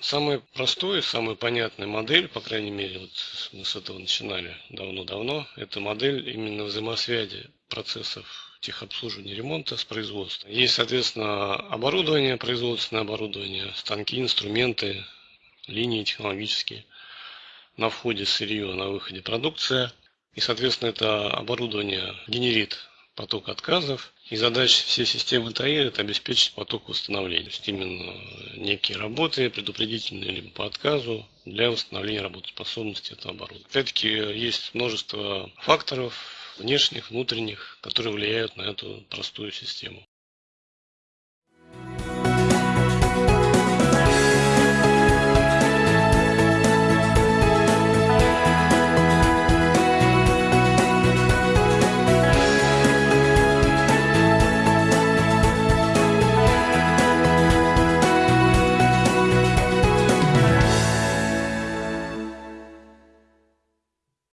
Самая простая, самая понятная модель, по крайней мере, вот мы с этого начинали давно-давно, это модель именно взаимосвязи процессов техобслуживания ремонта с производством. Есть, соответственно, оборудование, производственное оборудование, станки, инструменты, линии технологические. На входе сырье, на выходе продукция. И, соответственно, это оборудование генерит поток отказов. И задача всей системы ТАИ – это обеспечить поток восстановления. То есть именно некие работы предупредительные либо по отказу для восстановления работоспособности этого оборудования. Опять-таки есть множество факторов, внешних, внутренних, которые влияют на эту простую систему.